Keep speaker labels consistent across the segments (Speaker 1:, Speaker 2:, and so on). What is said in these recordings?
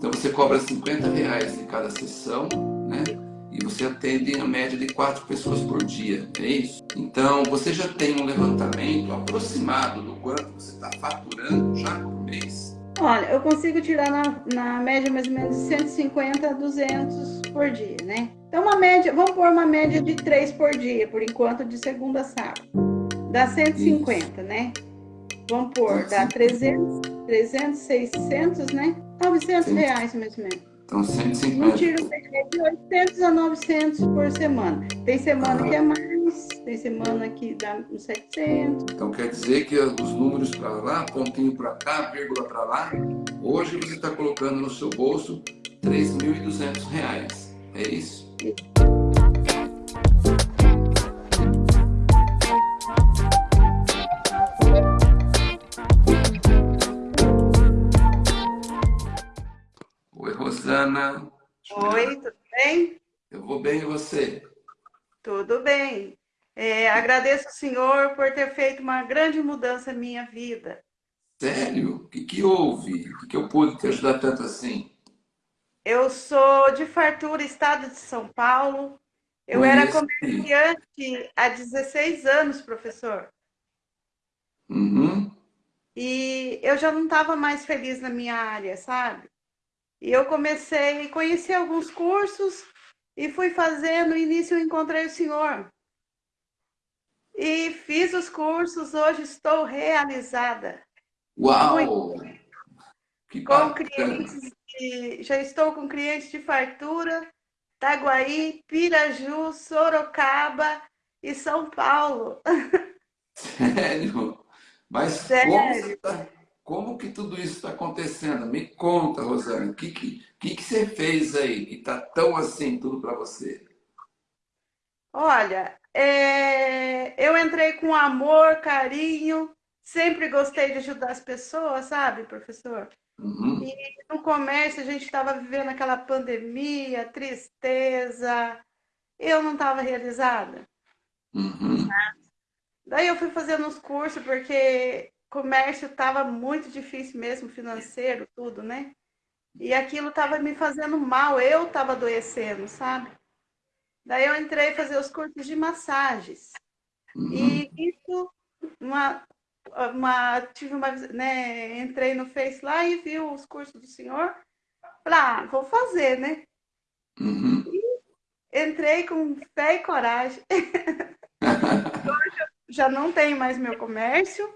Speaker 1: Então você cobra 50 reais em cada sessão, né? E você atende a média de quatro pessoas por dia, é isso? Então você já tem um levantamento aproximado do quanto você está faturando já por mês?
Speaker 2: Olha, eu consigo tirar na, na média mais ou menos 150 a 200 por dia, né? Então uma média, vamos pôr uma média de 3 por dia, por enquanto, de segunda a sábado. Dá 150, isso. né? Vamos pôr, dá 300, 300, 600, né? 900 Sim. reais mais ou menos.
Speaker 1: Então, 150.
Speaker 2: Não tiro de 800 a 900 por semana. Tem semana que é mais, tem semana que dá uns 700.
Speaker 1: Então, quer dizer que os números para lá, pontinho para cá, vírgula para lá, hoje você está colocando no seu bolso 3.200 reais. É isso? Isso. Rosana.
Speaker 2: Oi, tudo bem?
Speaker 1: Eu vou bem e você?
Speaker 2: Tudo bem. É, agradeço ao senhor por ter feito uma grande mudança na minha vida.
Speaker 1: Sério? O que, que houve? O que, que eu pude te ajudar tanto assim?
Speaker 2: Eu sou de Fartura, estado de São Paulo. Eu Conheci. era comerciante há 16 anos, professor.
Speaker 1: Uhum.
Speaker 2: E eu já não estava mais feliz na minha área, sabe? E eu comecei, conheci alguns cursos e fui fazendo. No início eu encontrei o senhor. E fiz os cursos, hoje estou realizada.
Speaker 1: Uau!
Speaker 2: Que com clientes de, já estou com clientes de fartura, Taguaí, Piraju, Sorocaba e São Paulo.
Speaker 1: Sério? Mas Sério? como tá como que tudo isso está acontecendo? Me conta, Rosane, o que, que, que, que você fez aí que está tão assim tudo para você?
Speaker 2: Olha, é... eu entrei com amor, carinho, sempre gostei de ajudar as pessoas, sabe, professor?
Speaker 1: Uhum.
Speaker 2: E no comércio a gente estava vivendo aquela pandemia, tristeza, eu não estava realizada.
Speaker 1: Uhum.
Speaker 2: Daí eu fui fazendo uns cursos, porque comércio estava muito difícil mesmo, financeiro, tudo, né? E aquilo estava me fazendo mal, eu estava adoecendo, sabe? Daí eu entrei fazer os cursos de massagens. Uhum. E isso, uma, uma, tive uma, né, entrei no Face lá e vi os cursos do senhor. Falei, ah, vou fazer, né?
Speaker 1: Uhum.
Speaker 2: entrei com fé e coragem. Hoje eu já não tenho mais meu comércio,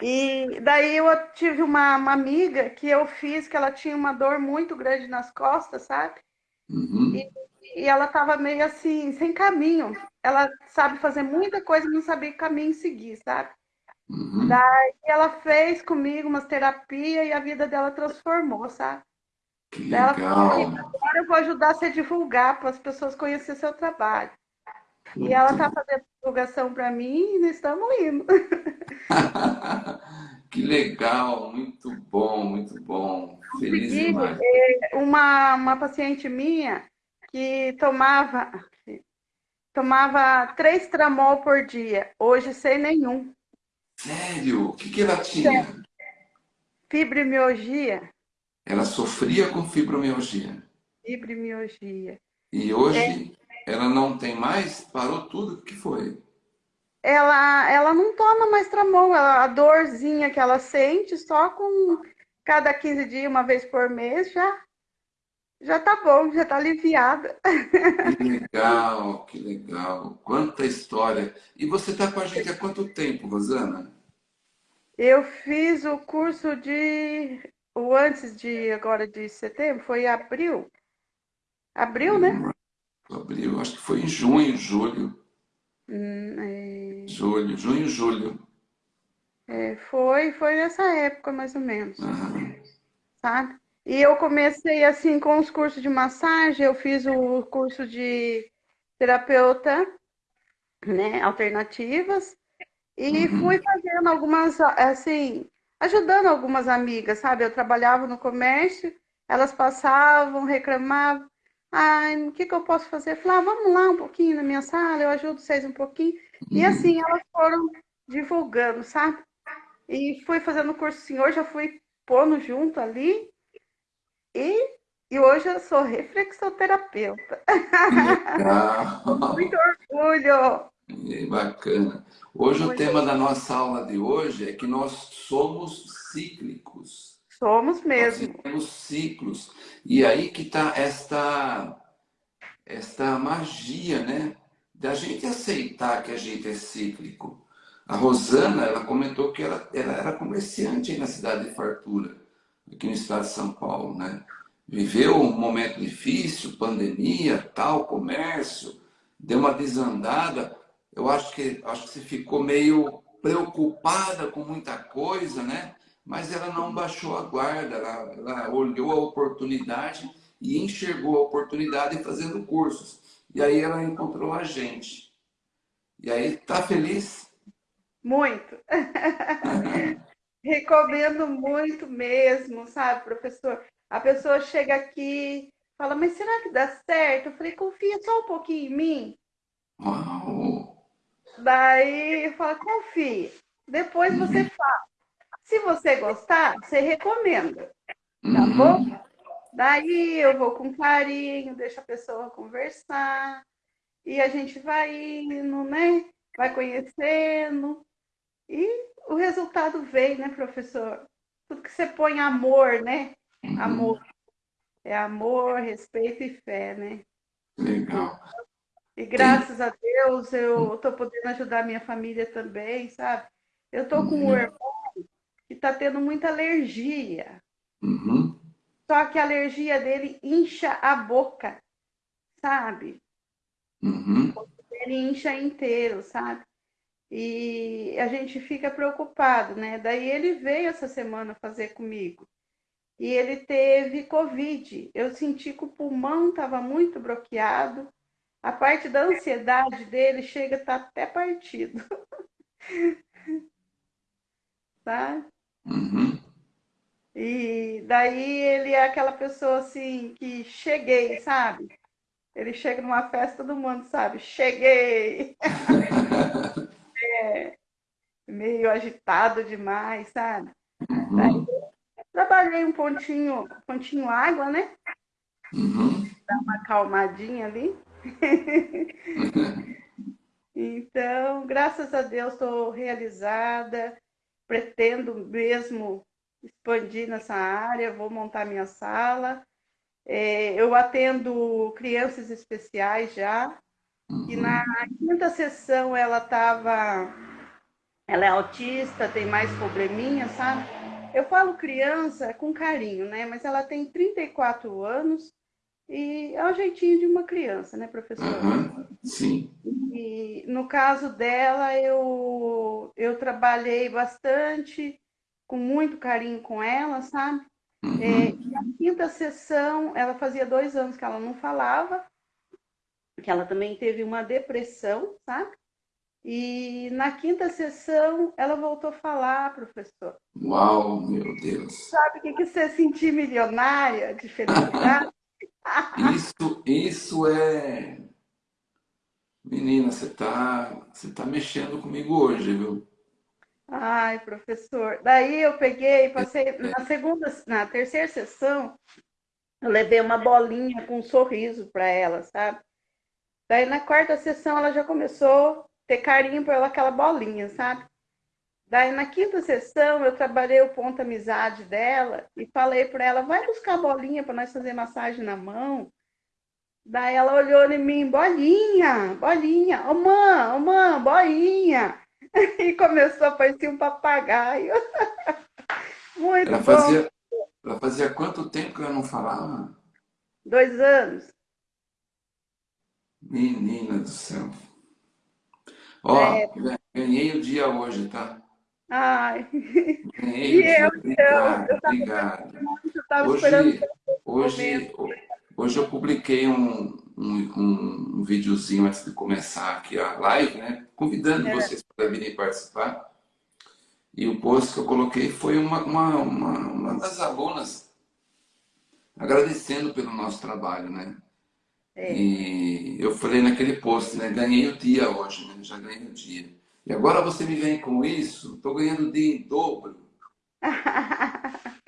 Speaker 2: e daí eu tive uma, uma, amiga que eu fiz, que ela tinha uma dor muito grande nas costas, sabe?
Speaker 1: Uhum.
Speaker 2: E, e, ela estava meio assim, sem caminho. Ela sabe fazer muita coisa, não sabia que caminho seguir, sabe?
Speaker 1: Uhum.
Speaker 2: Daí ela fez comigo umas terapias e a vida dela transformou, sabe?
Speaker 1: Que legal. Falou,
Speaker 2: agora eu vou ajudar você a divulgar para as pessoas conhecerem seu trabalho. E ela está fazendo divulgação para mim e nós estamos indo.
Speaker 1: que legal, muito bom, muito bom. Feliz demais.
Speaker 2: É, uma, uma paciente minha que tomava, tomava três tramol por dia, hoje sem nenhum.
Speaker 1: Sério? O que, que ela tinha?
Speaker 2: Fibromialgia.
Speaker 1: Ela sofria com fibromialgia.
Speaker 2: Fibromialgia.
Speaker 1: E hoje é. Ela não tem mais? Parou tudo? O que foi?
Speaker 2: ela, ela não toma mais tramol, ela, a dorzinha que ela sente só com cada 15 dias, uma vez por mês, já, já tá bom, já tá aliviada.
Speaker 1: Que legal, que legal. Quanta história. E você tá com a gente há quanto tempo, Rosana?
Speaker 2: Eu fiz o curso de... O antes de agora de setembro, foi abril. Abril, né?
Speaker 1: Abril, acho que foi em junho, julho.
Speaker 2: Hum, é...
Speaker 1: Julho, junho, julho.
Speaker 2: É, foi, foi nessa época, mais ou menos.
Speaker 1: Uhum.
Speaker 2: Sabe? E eu comecei assim com os cursos de massagem, eu fiz o curso de terapeuta, né, alternativas, e uhum. fui fazendo algumas, assim, ajudando algumas amigas, sabe? Eu trabalhava no comércio, elas passavam, reclamavam, Ai, o que, que eu posso fazer? Falei, ah, vamos lá um pouquinho na minha sala, eu ajudo vocês um pouquinho. E uhum. assim, elas foram divulgando, sabe? E fui fazendo o curso senhor, já fui pondo junto ali. E, e hoje eu sou reflexoterapeuta.
Speaker 1: Legal.
Speaker 2: Muito orgulho.
Speaker 1: É bacana. Hoje Muito o tema da nossa aula de hoje é que nós somos cíclicos.
Speaker 2: Somos mesmo.
Speaker 1: Nós temos ciclos. E aí que está esta, esta magia, né? Da gente aceitar que a gente é cíclico. A Rosana, ela comentou que ela, ela era comerciante na cidade de Fartura, aqui no estado de São Paulo, né? Viveu um momento difícil, pandemia, tal, comércio, deu uma desandada. Eu acho que, acho que você ficou meio preocupada com muita coisa, né? Mas ela não baixou a guarda, ela, ela olhou a oportunidade e enxergou a oportunidade fazendo cursos. E aí ela encontrou a gente. E aí, tá feliz?
Speaker 2: Muito. Recomendo muito mesmo, sabe, professor? A pessoa chega aqui, fala, mas será que dá certo? Eu falei, confia só um pouquinho em mim.
Speaker 1: Uau.
Speaker 2: Daí fala, confia. Depois uhum. você fala. Se você gostar, você recomenda. Tá uhum. bom? Daí eu vou com carinho, deixo a pessoa conversar. E a gente vai indo, né? Vai conhecendo. E o resultado vem, né, professor? Tudo que você põe amor, né? Uhum. Amor. É amor, respeito e fé, né?
Speaker 1: Legal.
Speaker 2: E graças a Deus eu estou podendo ajudar minha família também, sabe? Eu estou com um uhum. irmão que está tendo muita alergia.
Speaker 1: Uhum.
Speaker 2: Só que a alergia dele incha a boca, sabe?
Speaker 1: Uhum.
Speaker 2: Ele incha inteiro, sabe? E a gente fica preocupado, né? Daí ele veio essa semana fazer comigo. E ele teve Covid. Eu senti que o pulmão estava muito bloqueado. A parte da ansiedade dele chega a estar tá até partido.
Speaker 1: tá? Uhum.
Speaker 2: E daí ele é aquela pessoa assim que cheguei, sabe? Ele chega numa festa, todo mundo sabe, cheguei. é, meio agitado demais, sabe?
Speaker 1: Uhum.
Speaker 2: trabalhei um pontinho, pontinho água, né?
Speaker 1: Uhum.
Speaker 2: Dar uma acalmadinha ali. então, graças a Deus, estou realizada. Pretendo mesmo expandir nessa área, vou montar minha sala. É, eu atendo crianças especiais já, e na quinta sessão ela estava. Ela é autista, tem mais probleminha, sabe? Eu falo criança com carinho, né? Mas ela tem 34 anos e é o jeitinho de uma criança, né, professora?
Speaker 1: Uhum, sim.
Speaker 2: E no caso dela, eu, eu trabalhei bastante, com muito carinho com ela, sabe?
Speaker 1: Uhum.
Speaker 2: É, e a quinta sessão, ela fazia dois anos que ela não falava, que ela também teve uma depressão, sabe? E na quinta sessão ela voltou a falar, professor.
Speaker 1: Uau, meu Deus!
Speaker 2: Sabe o que, você sentir milionária de felicidade?
Speaker 1: isso, isso é. Menina, você está você tá mexendo comigo hoje, viu?
Speaker 2: Ai, professor. Daí eu peguei, passei na segunda, na terceira sessão, eu levei uma bolinha com um sorriso para ela, sabe? Daí na quarta sessão ela já começou a ter carinho por aquela bolinha, sabe? Daí na quinta sessão eu trabalhei o ponto amizade dela e falei para ela, vai buscar a bolinha para nós fazer massagem na mão. Daí ela olhou em mim, bolinha, bolinha, ô oh, mãe, ô oh, mãe, bolinha. E começou a parecer um papagaio. Muito
Speaker 1: ela
Speaker 2: bom.
Speaker 1: Fazia, ela fazia quanto tempo que ela não falava?
Speaker 2: Dois anos.
Speaker 1: Menina do céu. Ó, é... ganhei o dia hoje, tá?
Speaker 2: Ai.
Speaker 1: Ganhei e o dia. Eu, obrigado, eu, obrigado.
Speaker 2: Eu
Speaker 1: hoje, hoje, hoje eu publiquei um, um, um videozinho antes de começar aqui a live, né? Convidando é. vocês para virem participar. E o post que eu coloquei foi uma, uma, uma, uma das alunas agradecendo pelo nosso trabalho, né?
Speaker 2: É.
Speaker 1: E eu falei naquele post, né? Ganhei o dia hoje, né? Já ganhei o dia. E agora você me vem com isso, estou ganhando o dia em dobro.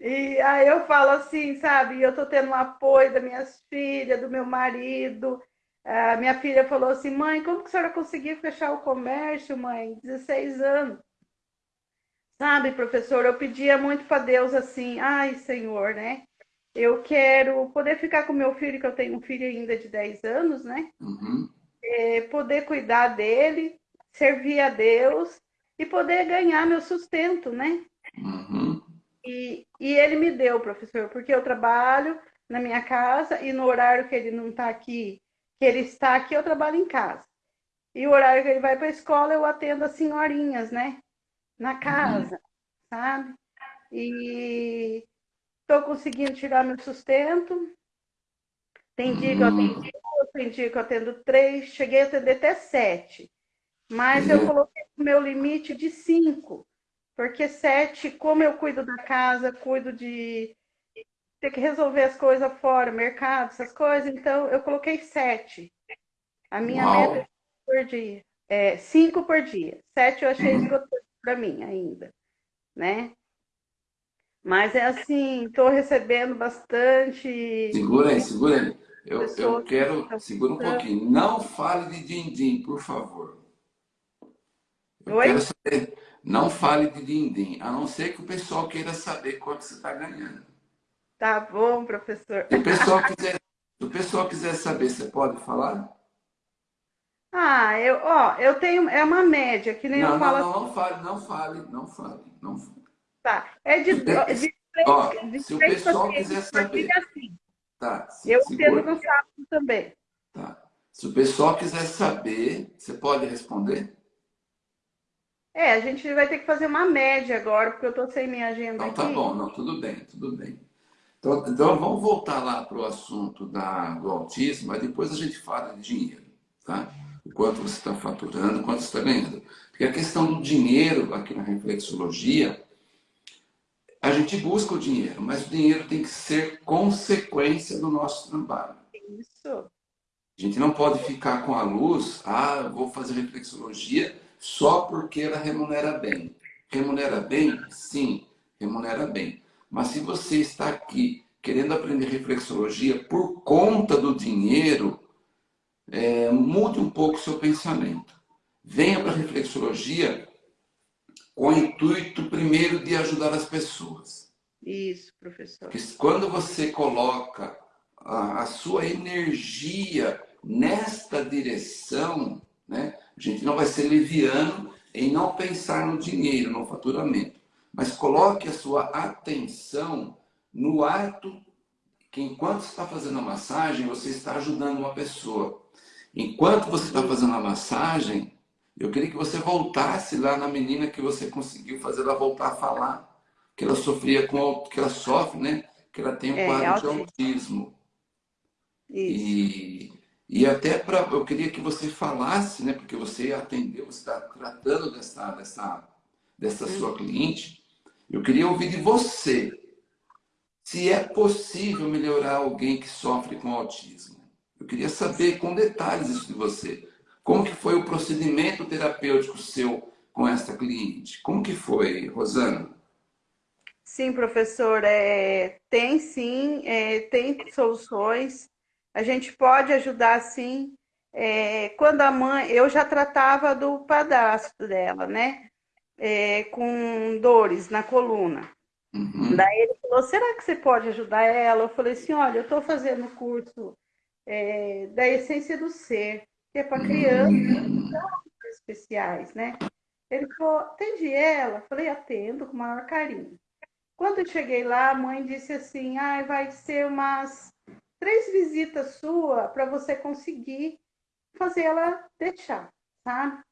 Speaker 2: E aí eu falo assim, sabe? Eu tô tendo o apoio das minhas filhas, do meu marido. A minha filha falou assim, mãe, como que a senhora conseguiu fechar o comércio, mãe? 16 anos. Sabe, professor, eu pedia muito para Deus assim, ai, Senhor, né? Eu quero poder ficar com meu filho, que eu tenho um filho ainda de 10 anos, né?
Speaker 1: Uhum.
Speaker 2: É, poder cuidar dele, servir a Deus e poder ganhar meu sustento, né?
Speaker 1: Uhum.
Speaker 2: E, e ele me deu, professor, porque eu trabalho na minha casa e no horário que ele não está aqui, que ele está aqui, eu trabalho em casa. E o horário que ele vai para a escola, eu atendo as senhorinhas, né? Na casa, uhum. sabe? E estou conseguindo tirar meu sustento. Tem dia que eu atendo duas, tem dia que eu atendo três, cheguei a atender até sete. Mas eu coloquei o meu limite de cinco. Porque sete, como eu cuido da casa, cuido de ter que resolver as coisas fora, mercado, essas coisas, então eu coloquei sete. A minha Uau. meta é por dia. É, cinco por dia. Sete eu achei esgotado para mim ainda, né? Mas é assim, estou recebendo bastante.
Speaker 1: Segura aí, segura aí. Eu, eu quero. Segura um pouquinho. Não fale de din-din, por favor. Eu Oi? quero saber. Não fale de din-din, a não ser que o pessoal queira saber quanto você está ganhando.
Speaker 2: Tá bom, professor.
Speaker 1: Se o pessoal quiser, se o pessoal quiser saber, você pode falar?
Speaker 2: Ah, eu, ó, eu tenho, é uma média, que nem
Speaker 1: não,
Speaker 2: eu falo.
Speaker 1: Não, não, não fale, não fale, não fale, não fale.
Speaker 2: Tá, é de, de,
Speaker 1: ó, de se o pessoal quiser saber.
Speaker 2: Assim.
Speaker 1: Tá,
Speaker 2: eu entendo no sábado também.
Speaker 1: Tá. Se o pessoal quiser saber, você pode responder?
Speaker 2: É, a gente vai ter que fazer uma média agora, porque eu estou sem minha agenda
Speaker 1: não,
Speaker 2: tá
Speaker 1: aqui. Tá bom, não, tudo bem, tudo bem. Então, então vamos voltar lá para o assunto da, do autismo, mas depois a gente fala de dinheiro, tá? O quanto você está faturando, quanto você está ganhando. Porque a questão do dinheiro aqui na reflexologia, a gente busca o dinheiro, mas o dinheiro tem que ser consequência do nosso trabalho.
Speaker 2: Isso.
Speaker 1: A gente não pode ficar com a luz, ah, vou fazer reflexologia só porque ela remunera bem. Remunera bem? Sim, remunera bem. Mas se você está aqui querendo aprender reflexologia por conta do dinheiro, é, mude um pouco o seu pensamento. Venha para a reflexologia com o intuito, primeiro, de ajudar as pessoas.
Speaker 2: Isso, professor.
Speaker 1: Porque quando você coloca a, a sua energia nesta direção, né, a gente não vai ser leviano em não pensar no dinheiro, no faturamento. Mas coloque a sua atenção no ato que enquanto está fazendo a massagem, você está ajudando uma pessoa. Enquanto você está fazendo a massagem, eu queria que você voltasse lá na menina que você conseguiu fazer ela voltar a falar, que ela sofria com que ela sofre, né? Que ela tem um é, quadro de autismo. Isso. E e até para eu queria que você falasse, né, porque você atendeu, você está tratando dessa, dessa, dessa sua cliente, eu queria ouvir de você se é possível melhorar alguém que sofre com autismo. Eu queria saber com detalhes isso de você. Como que foi o procedimento terapêutico seu com esta cliente? Como que foi, Rosana?
Speaker 2: Sim, professor, é, tem sim, é, tem soluções. A gente pode ajudar sim. É, quando a mãe, eu já tratava do padastro dela, né? É, com dores na coluna. Uhum. Daí ele falou: será que você pode ajudar ela? Eu falei assim: olha, eu estou fazendo o curso é, da essência do ser, que é para crianças uhum. especiais, né? Ele falou: atende ela? Eu falei: atendo com o maior carinho. Quando eu cheguei lá, a mãe disse assim: ah, vai ser umas três visitas sua para você conseguir fazer ela deixar, sabe?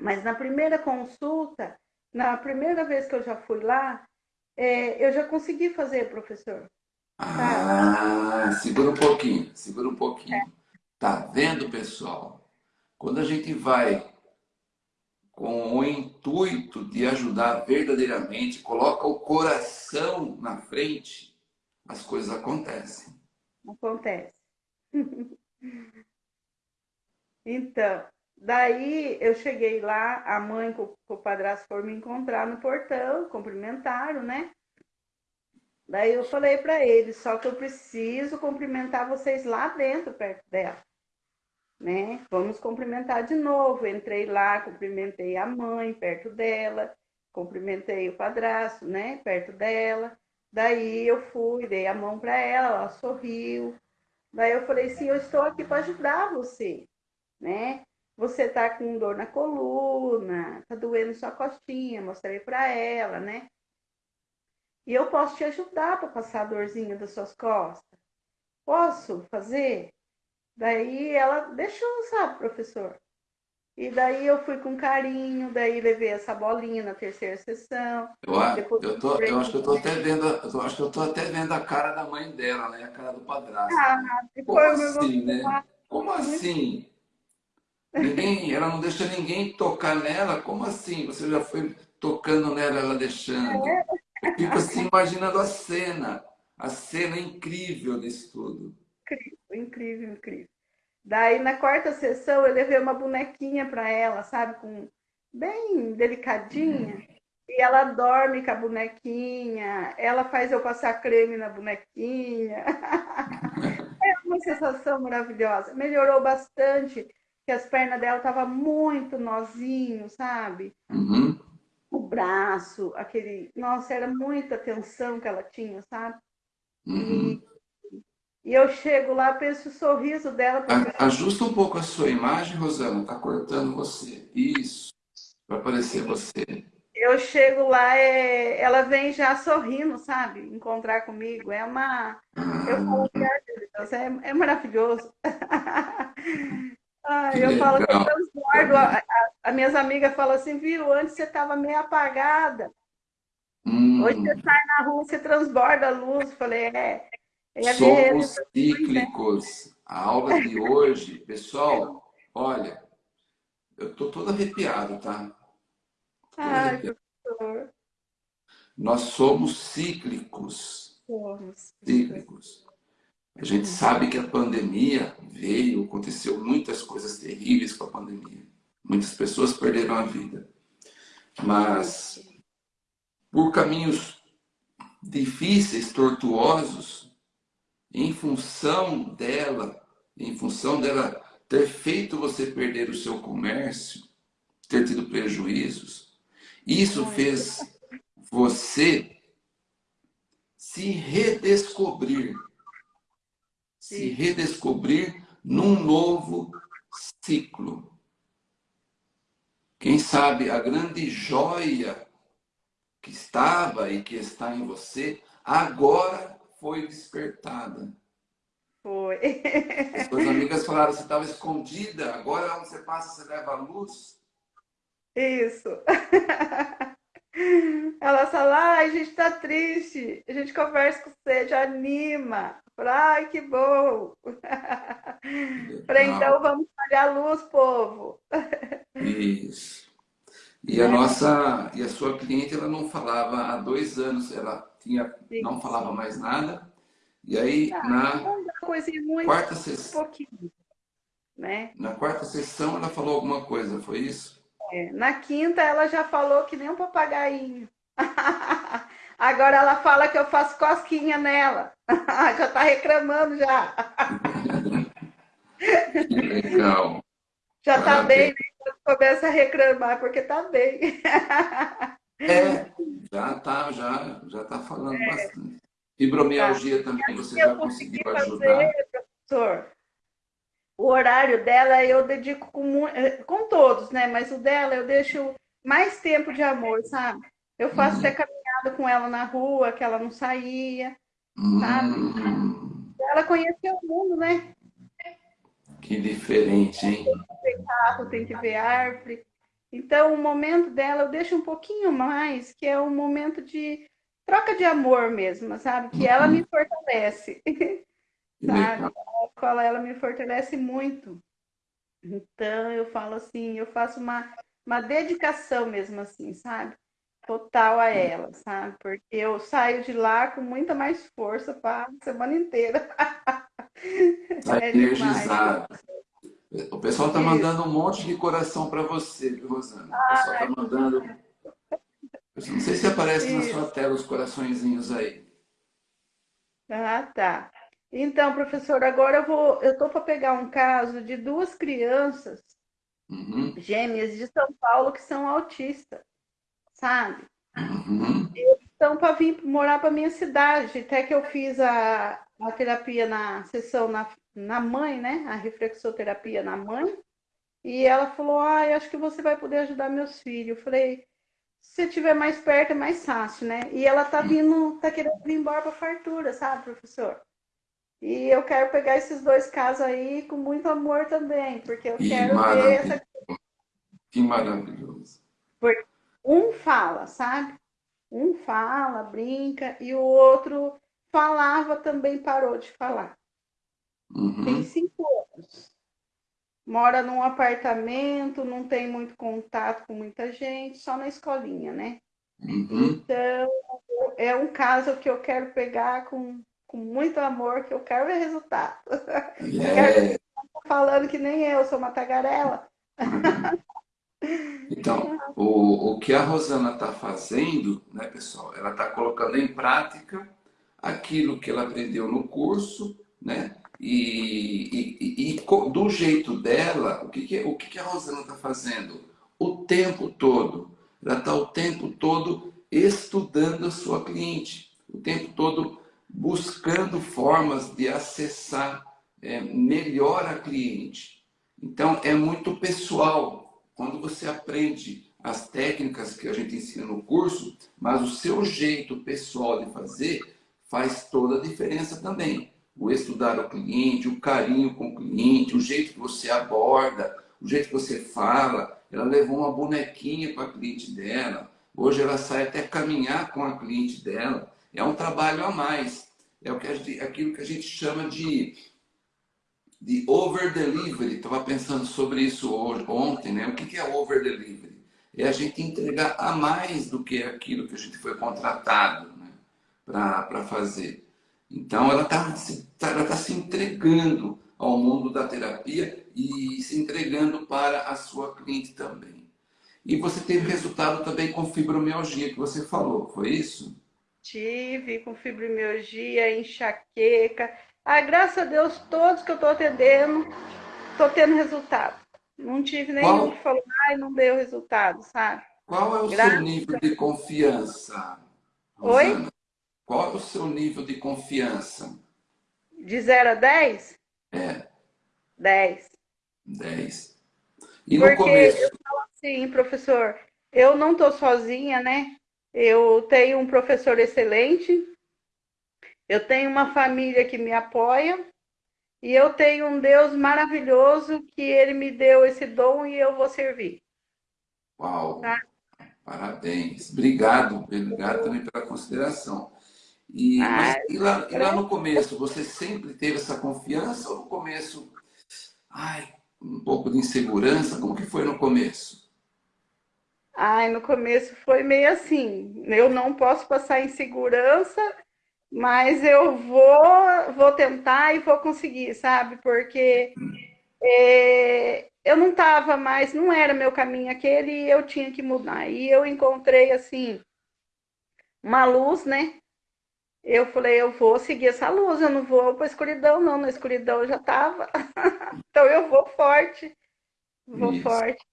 Speaker 2: Mas na primeira consulta, na primeira vez que eu já fui lá, é, eu já consegui fazer, professor.
Speaker 1: Ah, segura um pouquinho, segura um pouquinho. É. Tá vendo, pessoal? Quando a gente vai com o intuito de ajudar verdadeiramente, coloca o coração na frente, as coisas acontecem.
Speaker 2: Acontece. então, daí eu cheguei lá, a mãe com, o padrasto foram me encontrar no portão, cumprimentaram, né? Daí eu falei para ele, só que eu preciso cumprimentar vocês lá dentro, perto dela. Né? Vamos cumprimentar de novo. Entrei lá, cumprimentei a mãe perto dela, cumprimentei o padrasto, né, perto dela. Daí eu fui, dei a mão para ela, ela sorriu. Daí eu falei assim, eu estou aqui para ajudar você, né? Você está com dor na coluna, está doendo sua costinha, mostrei para ela, né? E eu posso te ajudar para passar a dorzinha das suas costas. Posso fazer? Daí ela deixou, sabe, professor? E daí eu fui com carinho, daí levei essa bolinha na terceira sessão.
Speaker 1: Eu, eu, tô, eu acho que eu tô até vendo, eu acho que eu tô até vendo a cara da mãe dela, né? A cara do padrasto. Ah, Como assim, né? Como assim? Ninguém, ela não deixa ninguém tocar nela? Como assim? Você já foi tocando nela, ela deixando? É. Eu fico assim imaginando a cena, a cena incrível disso tudo.
Speaker 2: Incrível, incrível, incrível. Daí na quarta sessão eu levei uma bonequinha para ela, sabe, com bem delicadinha. Uhum. E ela dorme com a bonequinha, ela faz eu passar creme na bonequinha. é uma sensação maravilhosa. Melhorou bastante, que as pernas dela estavam muito nozinho, sabe? Uhum o braço, aquele. Nossa, era muita tensão que ela tinha, sabe? Uhum. E, e, eu chego lá, penso o sorriso dela.
Speaker 1: Porque... Ajusta um pouco a sua imagem, Rosana, tá cortando você. Isso, para aparecer você.
Speaker 2: Eu chego lá, é... ela vem já sorrindo, sabe? Encontrar comigo. É uma. Ah. Eu falo, Deus, é, é maravilhoso. Ah, eu legal. falo que eu transbordo. A, a, a, minhas amigas falam assim, viu, antes você estava meio apagada. Hum. Hoje você sai na rua, você transborda a luz. Falei, é.
Speaker 1: É Somos cíclicos. A aula de hoje, pessoal, olha, eu tô todo arrepiado, tá?
Speaker 2: Todo Ai, arrepiado. professor.
Speaker 1: Nós somos cíclicos. Somos. Cíclicos. A gente sabe que a pandemia veio, aconteceu muitas coisas terríveis com a pandemia. Muitas pessoas perderam a vida. Mas por caminhos difíceis, tortuosos, em função dela, em função dela ter feito você perder o seu comércio, ter tido prejuízos, isso fez você se redescobrir. Se redescobrir num novo ciclo. Quem sabe a grande joia que estava e que está em você agora foi despertada.
Speaker 2: Foi.
Speaker 1: As suas amigas falaram, você estava escondida, agora onde você passa, você leva a luz.
Speaker 2: Isso. Ela fala, ah, a gente está triste, a gente conversa com você, já anima. Ai, que bom! Falei, então vamos pagar a luz, povo.
Speaker 1: Isso. E a é. nossa, e a sua cliente, ela não falava há dois anos, ela tinha, não falava mais nada. E aí, ah, na muito, quarta sessão, um né? Na quarta sessão, ela falou alguma coisa, foi isso?
Speaker 2: É, na quinta, ela já falou que nem um papagaio. Agora ela fala que eu faço cosquinha nela. já está reclamando já.
Speaker 1: legal.
Speaker 2: Já está bem, né? começa a reclamar porque está bem.
Speaker 1: É, já está já, já tá falando é. bastante. Fibromialgia tá. também, você já conseguiu ajudar? professor,
Speaker 2: o horário dela eu dedico com, com todos, né? Mas o dela eu deixo mais tempo de amor, sabe? Eu faço uhum. até caminhada com ela na rua, que ela não saía, sabe? Uhum. Ela conheceu o mundo, né?
Speaker 1: Que diferente, hein?
Speaker 2: Tem que ver carro, tem que ver árvore. Então, o momento dela eu deixo um pouquinho mais, que é um momento de troca de amor mesmo, sabe? Que ela me fortalece. sabe? A escola, ela me fortalece muito. Então, eu falo assim, eu faço uma, uma dedicação mesmo assim, sabe? total a ela, sabe? Porque eu saio de lá com muita mais força para a semana inteira.
Speaker 1: Tá é energizado. O pessoal está mandando um monte de coração para você, viu, Rosana? O pessoal está mandando. Eu não sei se aparece Isso. na sua tela os coraçõezinhos aí.
Speaker 2: Ah, tá. Então, professor, agora eu vou, eu tô para pegar um caso de duas crianças
Speaker 1: Uhum,
Speaker 2: gêmeas de São Paulo que são autistas, sabe?
Speaker 1: uhum,
Speaker 2: Então, para vir morar para minha cidade, até que eu fiz a, a terapia na sessão na, na mãe, né? A reflexoterapia na mãe. E ela falou: Ah, eu acho que você vai poder ajudar meus filhos. Eu falei: Se você estiver mais perto, é mais fácil, né? E ela tá vindo, tá querendo vir embora para fartura, sabe, professor? E eu quero pegar esses dois casos aí com muito amor também, porque eu
Speaker 1: Que
Speaker 2: quero ver essa.
Speaker 1: que maravilhoso.
Speaker 2: Porque um fala, sabe? Um fala, brinca, e o outro falava também parou de falar. Tem
Speaker 1: Uhum,
Speaker 2: cinco anos. Mora num apartamento, não tem muito contato com muita gente, só na escolinha, né?
Speaker 1: uhum.
Speaker 2: Então, é um caso que eu quero pegar com, com muito amor, que eu quero ver resultado. Não quero que
Speaker 1: É,
Speaker 2: falando que nem eu, sou uma tagarela.
Speaker 1: Então, o, o que a Rosana está fazendo, né, pessoal? Ela está colocando em prática aquilo que ela aprendeu no curso, né? E, e, e, e do jeito dela, o que, que, o que, que a Rosana está fazendo? O tempo todo. Ela está o tempo todo estudando a sua cliente, o tempo todo buscando formas de acessar é, melhor a cliente. Então, é muito pessoal. Quando você aprende as técnicas que a gente ensina no curso, mas o seu jeito pessoal de fazer faz toda a diferença também. O estudar o cliente, o carinho com o cliente, o jeito que você aborda, o jeito que você fala. Ela levou uma bonequinha para a cliente dela. Hoje ela sai até caminhar com a cliente dela. É um trabalho a mais. É o que aquilo que a gente chama de de over delivery. Estava pensando sobre isso hoje, ontem, né? O que é over delivery? É a gente entregar a mais do que aquilo que a gente foi contratado? Para fazer. Então ela está ela tá se entregando ao mundo da terapia e se entregando para a sua cliente também. E você teve resultado também com fibromialgia que você falou, foi isso?
Speaker 2: Tive com fibromialgia, enxaqueca. Ah, graças a Deus, todos que eu estou atendendo, estou tendo resultado. Não tive nenhum
Speaker 1: Qual,
Speaker 2: que falou, ai, não deu resultado, sabe?
Speaker 1: qual é o seu
Speaker 2: Graças.
Speaker 1: nível de confiança,
Speaker 2: Oi?
Speaker 1: Qual é o seu nível de confiança?
Speaker 2: De zero a 10?
Speaker 1: É,
Speaker 2: 10.
Speaker 1: 10. E no
Speaker 2: Porque
Speaker 1: começo?
Speaker 2: eu falo assim, professor, eu não estou sozinha, né? Eu tenho um professor excelente, eu tenho uma família que me apoia e eu tenho um Deus maravilhoso que ele me deu esse dom e eu vou servir,
Speaker 1: Uau,
Speaker 2: tá?
Speaker 1: parabéns. Obrigado, obrigado também pela consideração. E,
Speaker 2: Ah,
Speaker 1: mas e lá, e lá no começo, você sempre teve essa confiança ou no começo, ai, um pouco de insegurança? Como que foi no começo?
Speaker 2: ai, no começo foi meio assim, eu não posso passar insegurança, mas eu vou, vou tentar e vou conseguir, sabe? Porque é, eu não estava mais, não era meu caminho aquele e eu tinha que mudar. E eu encontrei, assim, uma luz, né? Eu falei, eu vou seguir essa luz, eu não vou para a escuridão, não. Na escuridão eu já estava. Então eu vou forte, vou
Speaker 1: Isso.
Speaker 2: forte,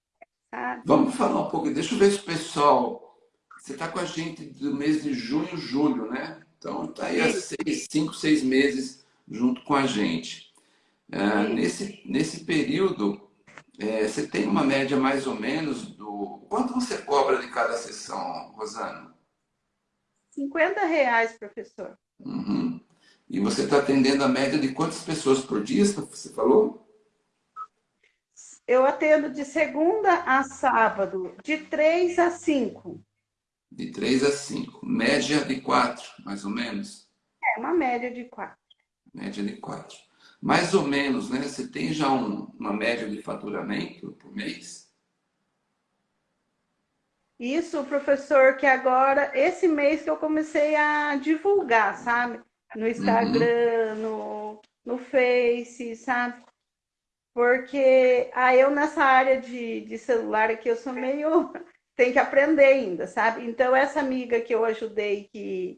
Speaker 2: sabe?
Speaker 1: Vamos falar um pouco, deixa eu ver se o pessoal. Você está com a gente do mês de junho, julho, né? Então está aí há seis, cinco, seis meses junto com a gente. Ah,
Speaker 2: e
Speaker 1: nesse, nesse período, é, você tem uma média mais ou menos do. Quanto você cobra de cada sessão, Rosana?
Speaker 2: 50 reais, professor.
Speaker 1: Uhum. E você está atendendo a média de quantas pessoas por dia, você falou?
Speaker 2: Eu atendo de segunda a sábado, de 3 a 5.
Speaker 1: De três a cinco. Média de quatro, mais ou menos.
Speaker 2: É uma média de 4.
Speaker 1: Média de quatro. Mais ou menos, né? Você tem já um- uma média de faturamento por mês?
Speaker 2: Isso, professor, que agora, esse mês que eu comecei a divulgar, sabe? No
Speaker 1: Uhum.
Speaker 2: Instagram, no, no Face, sabe? Porque aí eu nessa área de, de celular aqui, eu sou meio. Tem que aprender ainda, sabe? Então, essa amiga que eu ajudei, que,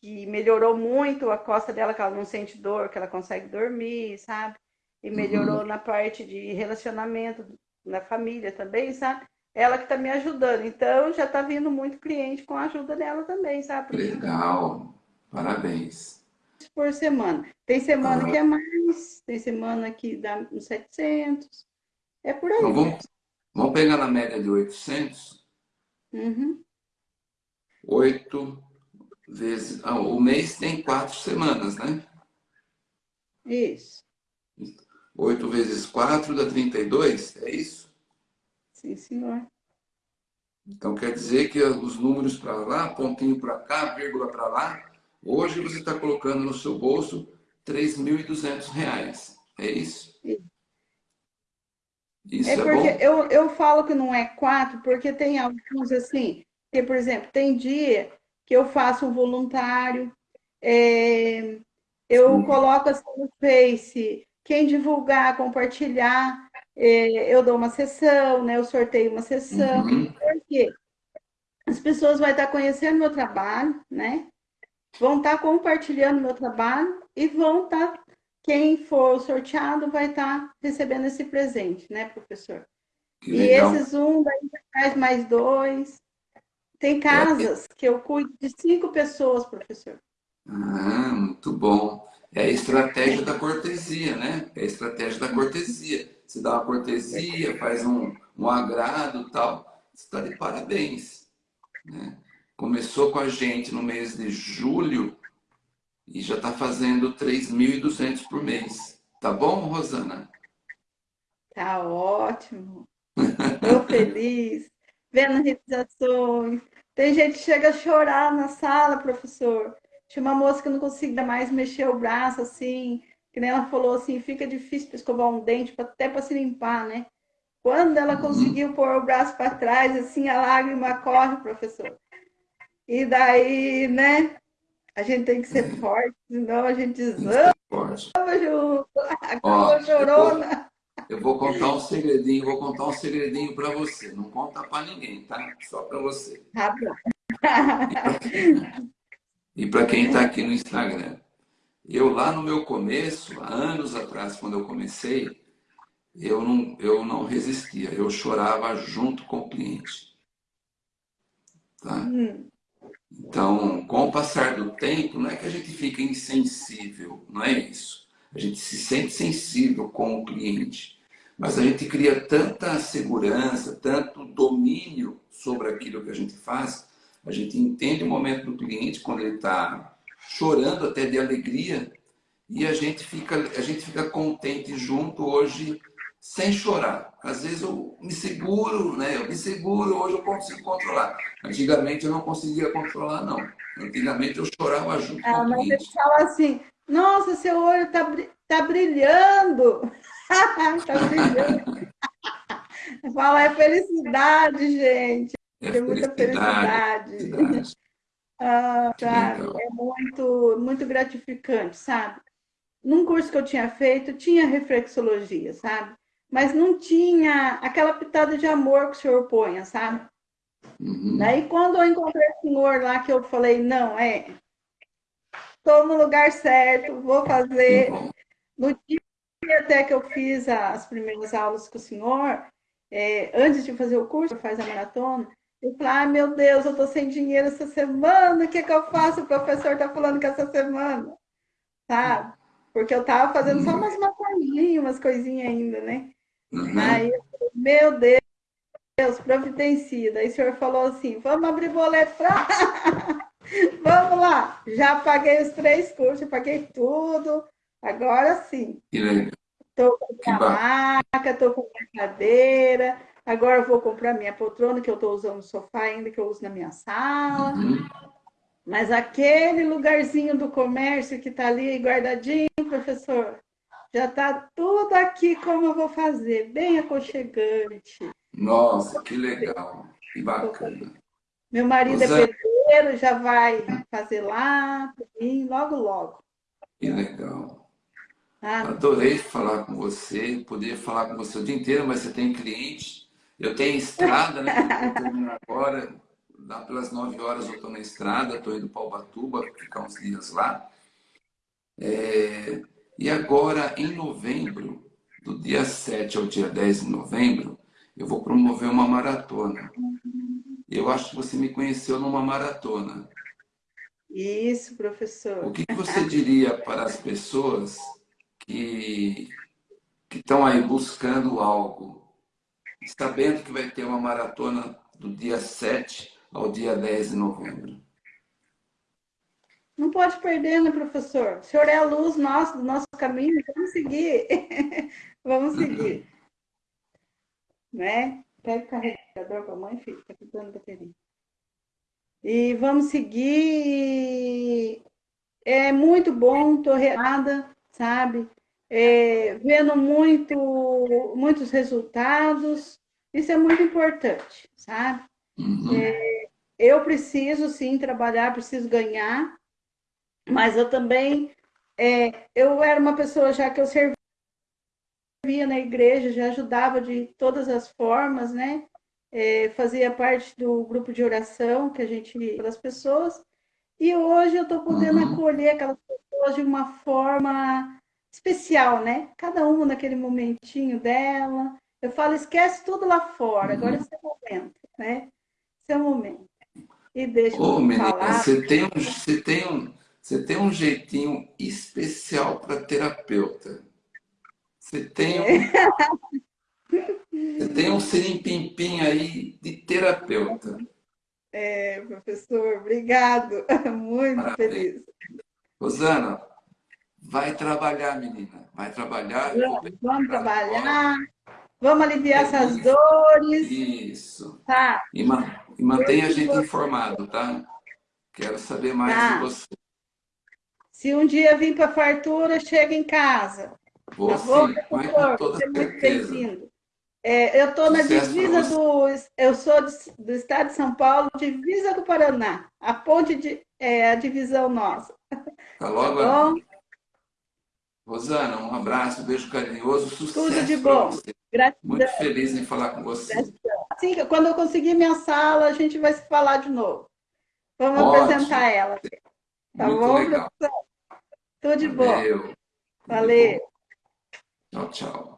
Speaker 2: que melhorou muito a costa dela, que ela não sente dor, que ela consegue dormir, sabe? E melhorou uhum. na parte de relacionamento na família também, sabe? Ela que está me ajudando. Então, já está vindo muito cliente com a ajuda dela também, sabe?
Speaker 1: Legal. Parabéns.
Speaker 2: Por semana. Tem semana ah. que é mais, tem semana que dá uns 700. É por aí.
Speaker 1: Então, vamos, vamos pegar na média de 800?
Speaker 2: Uhum.
Speaker 1: 8 vezes... Ah, o mês tem quatro semanas, né?
Speaker 2: Isso.
Speaker 1: 8 vezes 4 dá 32, é isso?
Speaker 2: Sim, senhor.
Speaker 1: Então quer dizer que os números para lá, pontinho para cá, vírgula para lá, hoje você está colocando no seu bolso R$ 3.200. É isso?
Speaker 2: Isso é, é porque bom? Eu, eu falo que não é quatro, porque tem alguns assim, que, por exemplo, tem dia que eu faço um voluntário, é, eu Sim. coloco assim no Face, quem divulgar, compartilhar, eu dou uma sessão, né? Eu sorteio uma sessão. Uhum. Porque as pessoas vão estar conhecendo meu trabalho, né? Vão estar compartilhando meu trabalho e vão estar, quem for sorteado vai estar recebendo esse presente, né, professor? E esses um daí traz mais dois. Tem casas é. que eu cuido de cinco pessoas, professor.
Speaker 1: Ah, muito bom. É a estratégia da cortesia, né? É a estratégia da cortesia. Você dá uma cortesia, faz um, um agrado tal. Você está de parabéns. Né? Começou com a gente no mês de julho e já está fazendo 3.200 por mês. Tá bom, Rosana?
Speaker 2: Tá ótimo. Estou feliz. Vendo realizações. Tem gente que chega a chorar na sala, professor tinha uma moça que não conseguia mais mexer o braço, assim, que nem ela falou assim, fica difícil para escovar um dente, até para se limpar, né? Quando ela uhum. conseguiu pôr o braço para trás, assim, a lágrima corre, professor. E daí, né? A gente tem que ser uhum. forte, senão a gente junto. Acabou chorona.
Speaker 1: Eu vou contar um segredinho, vou contar um segredinho para você. Não conta para ninguém, tá? Só para você.
Speaker 2: Tá bom.
Speaker 1: E para quem está aqui no Instagram, eu lá no meu começo, há anos atrás, quando eu comecei, eu não, eu não resistia, eu chorava junto com o cliente. Tá? Hum. Então, com o passar do tempo, não é que a gente fica insensível, não é isso. A gente se sente sensível com o cliente, mas a gente cria tanta segurança, tanto domínio sobre aquilo que a gente faz, a gente entende o momento do cliente quando ele está chorando até de alegria e a gente fica a gente fica contente junto hoje sem chorar. Às vezes eu me seguro, né? Eu me seguro, hoje eu consigo controlar. Antigamente eu não conseguia controlar, não. Antigamente eu chorava junto ah, com o cliente. Mas
Speaker 2: ele fala assim, nossa, seu olho está tá brilhando. tá brilhando. Fala, é felicidade, gente. É Tem muita felicidade. felicidade. ah, sabe? É muito, muito gratificante, sabe? Num curso que eu tinha feito, tinha reflexologia, sabe? Mas não tinha aquela pitada de amor que o senhor põe, sabe? Uhum. Daí, quando eu encontrei o senhor lá, que eu falei, não, é, estou no lugar certo, vou fazer. Uhum. No dia até que eu fiz as primeiras aulas com o senhor, é, antes de fazer o curso, faz a maratona, eu falei, ah, meu Deus, eu tô sem dinheiro essa semana, o que, que eu faço? O professor tá falando que essa semana, sabe? Porque eu tava fazendo só umas massagem, umas coisinhas ainda, né? Uhum. Aí eu falei, meu Deus, Deus, providencia. Daí o senhor falou assim, vamos abrir boleto pra... vamos lá. Já paguei os três cursos, paguei tudo. Agora sim. Tô com a maca, tô com a cadeira, Agora eu vou comprar minha poltrona, que eu estou usando o sofá ainda, que eu uso na minha sala. Uhum. Mas aquele lugarzinho do comércio que está ali guardadinho, professor, já está tudo aqui como eu vou fazer, bem aconchegante.
Speaker 1: Nossa, que legal, que bacana.
Speaker 2: Meu marido Você... é pedreiro, já vai fazer lá, mim, logo, logo.
Speaker 1: Que legal. Ah, Adorei falar com você, poder falar com você o dia inteiro, mas você tem cliente eu tenho estrada, né? agora. lá pelas 9 horas eu estou na estrada, estou indo para Ubatuba, ficar uns dias lá. É, e agora, em novembro, do dia 7 ao dia 10 de novembro, eu vou promover uma maratona. Eu acho que você me conheceu numa maratona.
Speaker 2: Isso, professor.
Speaker 1: O que você diria para as pessoas que, que estão aí buscando algo, sabendo que vai ter uma maratona do dia 7 ao dia 10 de novembro?
Speaker 2: Não pode perder, né, professor? O senhor é a luz nossa, do nosso caminho, vamos seguir. vamos seguir. né? Pega o carregador com a mãe, filho, tá ficando bateria. E vamos seguir. É muito bom, tô reada, sabe? É, vendo muito, muitos resultados. Isso é muito importante, sabe? Uhum. É, eu preciso, sim, trabalhar, preciso ganhar, mas eu também... É, eu era uma pessoa já que eu servia na igreja, já ajudava de todas as formas, né? É, fazia parte do grupo de oração que a gente das pessoas e hoje eu estou podendo uhum. acolher aquelas pessoas de uma forma especial, né? Cada uma naquele momentinho dela. Eu falo, esquece tudo lá fora, uhum. agora é seu momento, né? Seu momento. E deixa
Speaker 1: Ô, menina, falar. Você tem, um, você, tem um, você tem um jeitinho especial para terapeuta. Você tem um, você tem um sirimpim aí de terapeuta.
Speaker 2: É, professor, obrigado. Muito feliz.
Speaker 1: Rosana, vai trabalhar, menina. Vai trabalhar.
Speaker 2: Vamos, vamos trabalhar. Vamos aliviar é essas dores.
Speaker 1: Isso. Tá. E, ma e mantenha a gente informado, tá? Quero saber mais tá. de você.
Speaker 2: Se um dia vir para a fartura, chega em casa.
Speaker 1: Vou tá bom, sim, com toda Você muito bem-vindo.
Speaker 2: É, eu estou na divisa do... Eu sou do estado de São Paulo, divisa do Paraná. A ponte de... É a divisão nossa.
Speaker 1: Tá logo tá bom? Rosana, um abraço, um beijo carinhoso, sucesso
Speaker 2: Tudo de bom.
Speaker 1: Gratidão. Muito feliz em falar com você.
Speaker 2: Gratidão. Assim, quando eu conseguir minha sala, a gente vai se falar de novo. Vamos Ótimo. apresentar ela. Tá Muito bom, legal. Tudo de Valeu. bom. Valeu.
Speaker 1: Tchau, tchau.